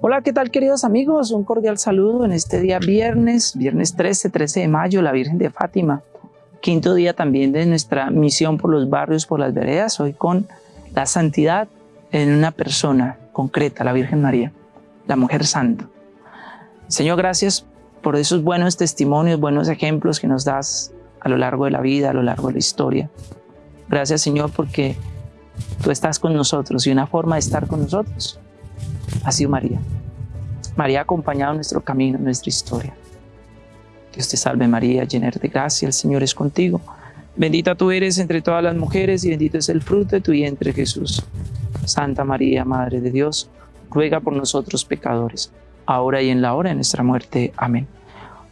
Hola, ¿qué tal queridos amigos? Un cordial saludo en este día viernes, viernes 13, 13 de mayo, la Virgen de Fátima. Quinto día también de nuestra misión por los barrios, por las veredas, hoy con la santidad en una persona concreta, la Virgen María, la mujer santa. Señor, gracias por esos buenos testimonios, buenos ejemplos que nos das a lo largo de la vida, a lo largo de la historia. Gracias, Señor, porque tú estás con nosotros y una forma de estar con nosotros ha sido María. María ha acompañado nuestro camino, nuestra historia. Dios te salve María, llena de gracia, el Señor es contigo. Bendita tú eres entre todas las mujeres y bendito es el fruto de tu vientre Jesús. Santa María, Madre de Dios, ruega por nosotros pecadores, ahora y en la hora de nuestra muerte. Amén.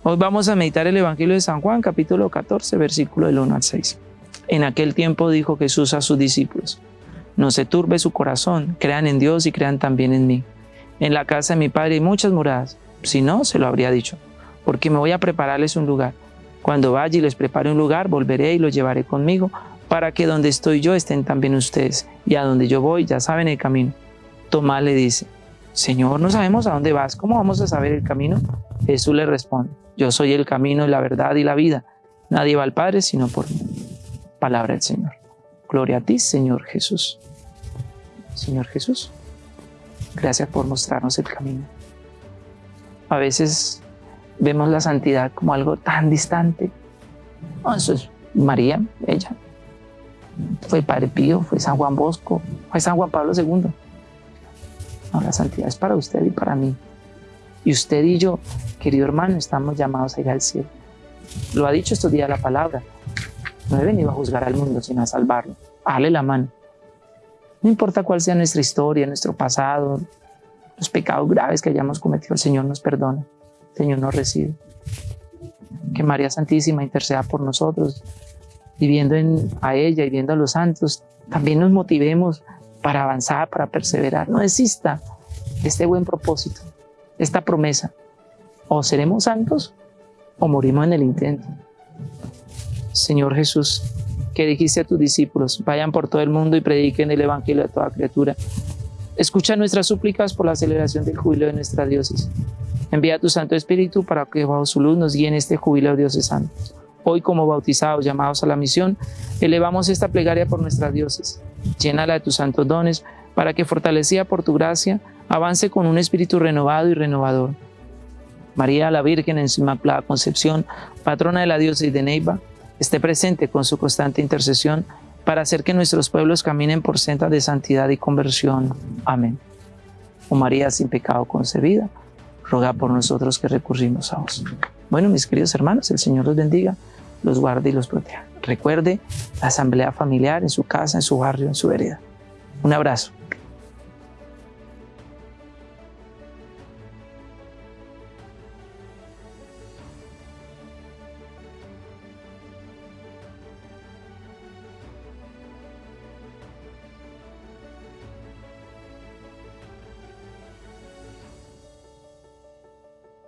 Hoy vamos a meditar el Evangelio de San Juan, capítulo 14, versículo del 1 al 6. En aquel tiempo dijo Jesús a sus discípulos, no se turbe su corazón, crean en Dios y crean también en mí. En la casa de mi Padre hay muchas moradas, si no, se lo habría dicho, porque me voy a prepararles un lugar. Cuando vaya y les prepare un lugar, volveré y los llevaré conmigo, para que donde estoy yo estén también ustedes, y a donde yo voy ya saben el camino. Tomás le dice, Señor, no sabemos a dónde vas, ¿cómo vamos a saber el camino? Jesús le responde, yo soy el camino, la verdad y la vida. Nadie va al Padre sino por mí. Palabra del Señor. Gloria a ti, Señor Jesús. Señor Jesús, gracias por mostrarnos el camino. A veces vemos la santidad como algo tan distante. eso es María, ella. Fue Padre Pío, fue San Juan Bosco, fue San Juan Pablo II. No, la santidad es para usted y para mí. Y usted y yo, querido hermano, estamos llamados a ir al cielo. Lo ha dicho estos días la palabra. No he venido a juzgar al mundo, sino a salvarlo. Dale la mano. No importa cuál sea nuestra historia, nuestro pasado, los pecados graves que hayamos cometido, el Señor nos perdona. El Señor nos recibe. Que María Santísima interceda por nosotros, viviendo en, a ella y viendo a los santos, también nos motivemos para avanzar, para perseverar. No desista de este buen propósito, esta promesa. O seremos santos o morimos en el intento. Señor Jesús, que dijiste a tus discípulos, vayan por todo el mundo y prediquen el Evangelio a toda criatura. Escucha nuestras súplicas por la celebración del jubileo de nuestra diócesis. Envía tu Santo Espíritu para que bajo su luz nos guíe en este jubileo diocesano. Hoy como bautizados, llamados a la misión, elevamos esta plegaria por nuestra diócesis. Llénala de tus santos dones para que, fortalecida por tu gracia, avance con un espíritu renovado y renovador. María la Virgen en su Inmaculada Concepción, patrona de la diócesis de Neiva, esté presente con su constante intercesión para hacer que nuestros pueblos caminen por sendas de santidad y conversión. Amén. Oh María sin pecado concebida, ruega por nosotros que recurrimos a vos. Bueno, mis queridos hermanos, el Señor los bendiga, los guarde y los proteja. Recuerde la asamblea familiar en su casa, en su barrio, en su vereda. Un abrazo.